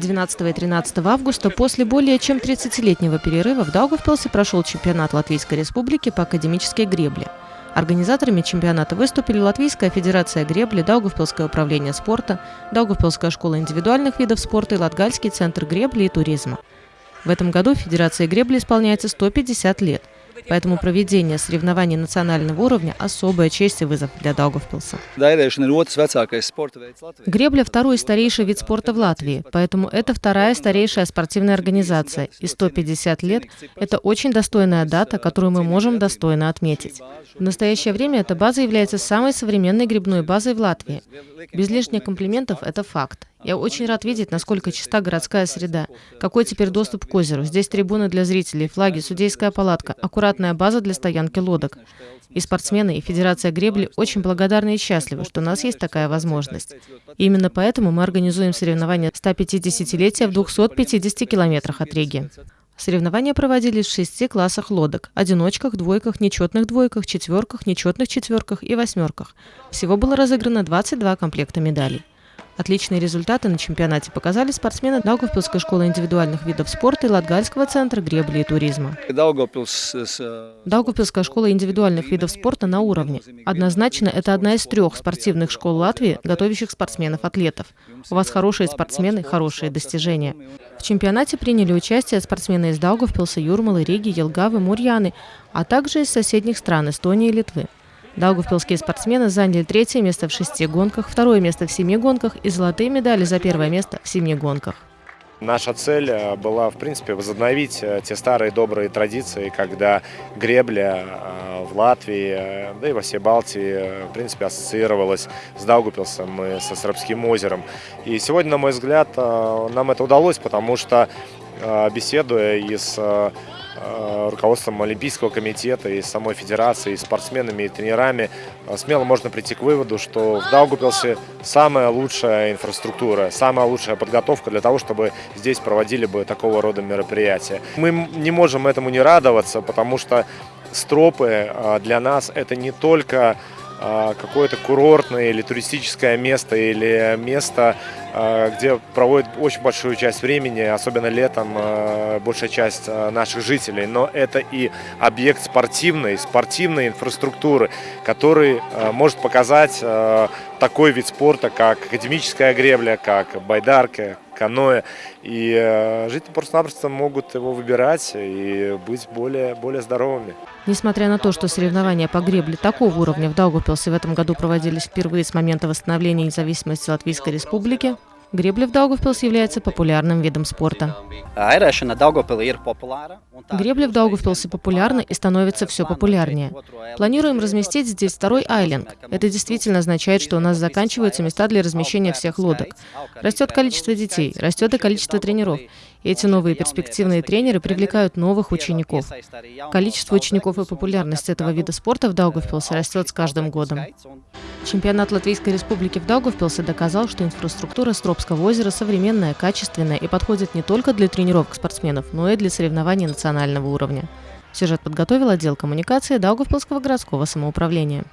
12 и 13 августа после более чем 30-летнего перерыва в Даугавпилсе прошел чемпионат Латвийской Республики по академической гребле. Организаторами чемпионата выступили Латвийская федерация гребли, Даугавпилское управление спорта, Даугавпилская школа индивидуальных видов спорта и Латгальский центр гребли и туризма. В этом году Федерации гребли исполняется 150 лет – Поэтому проведение соревнований национального уровня – особая честь и вызов для Даугавпилса. Гребля – второй старейший вид спорта в Латвии, поэтому это вторая старейшая спортивная организация. И 150 лет – это очень достойная дата, которую мы можем достойно отметить. В настоящее время эта база является самой современной грибной базой в Латвии. Без лишних комплиментов – это факт. Я очень рад видеть, насколько чиста городская среда. Какой теперь доступ к озеру. Здесь трибуны для зрителей, флаги, судейская палатка, аккуратная база для стоянки лодок. И спортсмены, и Федерация гребли очень благодарны и счастливы, что у нас есть такая возможность. И именно поэтому мы организуем соревнования 150-летия в 250 километрах от Риги. Соревнования проводились в шести классах лодок – одиночках, двойках, нечетных двойках, четверках, нечетных четверках и восьмерках. Всего было разыграно 22 комплекта медалей. Отличные результаты на чемпионате показали спортсмены Даугавпилской школы индивидуальных видов спорта и Латгальского центра гребли и туризма. Даугавпилская школа индивидуальных видов спорта на уровне. Однозначно, это одна из трех спортивных школ Латвии, готовящих спортсменов-атлетов. У вас хорошие спортсмены, хорошие достижения. В чемпионате приняли участие спортсмены из Даугавпилса, Юрмалы, Риги, Елгавы, Мурьяны, а также из соседних стран Эстонии и Литвы. Даугавпилские спортсмены заняли третье место в шести гонках, второе место в семи гонках и золотые медали за первое место в семи гонках. Наша цель э, была, в принципе, возобновить э, те старые добрые традиции, когда гребля э, в Латвии, да и во всей Балтии, в принципе, ассоциировалась с Даугупилсом и со Срабским озером. И сегодня, на мой взгляд, нам это удалось, потому что, беседуя и с руководством Олимпийского комитета и самой федерации, и спортсменами, и тренерами, э, смело можно прийти к выводу, что в Даугупилсе самая лучшая инфраструктура, самая лучшая подготовка для того, чтобы здесь проводили бы такого рода мероприятия. Мы не можем этому не радоваться, потому что стропы э, для нас это не только какое-то курортное или туристическое место, или место, Э, где проводит очень большую часть времени, особенно летом, э, большая часть э, наших жителей. Но это и объект спортивной, спортивной инфраструктуры, который может показать такой вид спорта, как академическая гребля, как байдарка, каноэ. И жители просто-напросто могут его выбирать и быть более, более здоровыми. Несмотря на то, что соревнования по гребле такого уровня в Даугавпилсе в этом году проводились впервые с момента восстановления независимости Латвийской Республики, Гребля в Даугавпилс является популярным видом спорта. Гребля в Даугавпилсе популярна и становится все популярнее. Планируем разместить здесь второй айленд. Это действительно означает, что у нас заканчиваются места для размещения всех лодок. Растет количество детей, растет и количество тренеров. Эти новые перспективные тренеры привлекают новых учеников. Количество учеников и популярность этого вида спорта в Даугавпилсе растет с каждым годом. Чемпионат Латвийской Республики в Даугавпилсе доказал, что инфраструктура Стропского озера современная, качественная и подходит не только для тренировок спортсменов, но и для соревнований национального уровня. Сюжет подготовил отдел коммуникации Даугавпилского городского самоуправления.